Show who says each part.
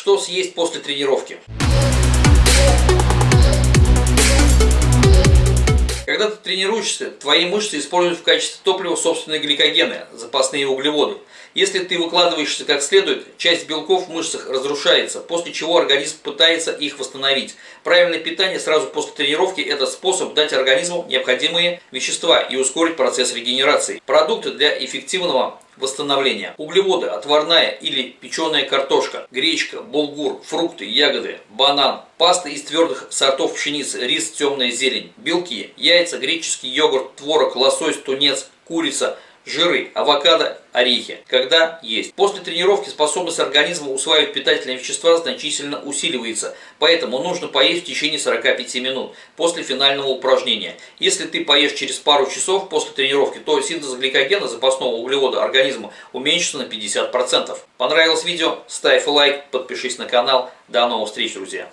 Speaker 1: Что съесть после тренировки? Когда ты тренируешься, твои мышцы используют в качестве топлива собственные гликогены, запасные углеводы. Если ты выкладываешься как следует, часть белков в мышцах разрушается, после чего организм пытается их восстановить. Правильное питание сразу после тренировки – это способ дать организму необходимые вещества и ускорить процесс регенерации. Продукты для эффективного восстановления. Углеводы, отварная или печеная картошка, гречка, булгур, фрукты, ягоды, банан, паста из твердых сортов пшеницы, рис, темная зелень, белки, яйца, греческий йогурт, творог, лосось, тунец, курица – жиры, авокадо, орехи, когда есть. После тренировки способность организма усваивать питательные вещества значительно усиливается, поэтому нужно поесть в течение 45 минут после финального упражнения. Если ты поешь через пару часов после тренировки, то синтез гликогена, запасного углевода организма, уменьшится на 50%. Понравилось видео? Ставь лайк, подпишись на канал. До новых встреч, друзья!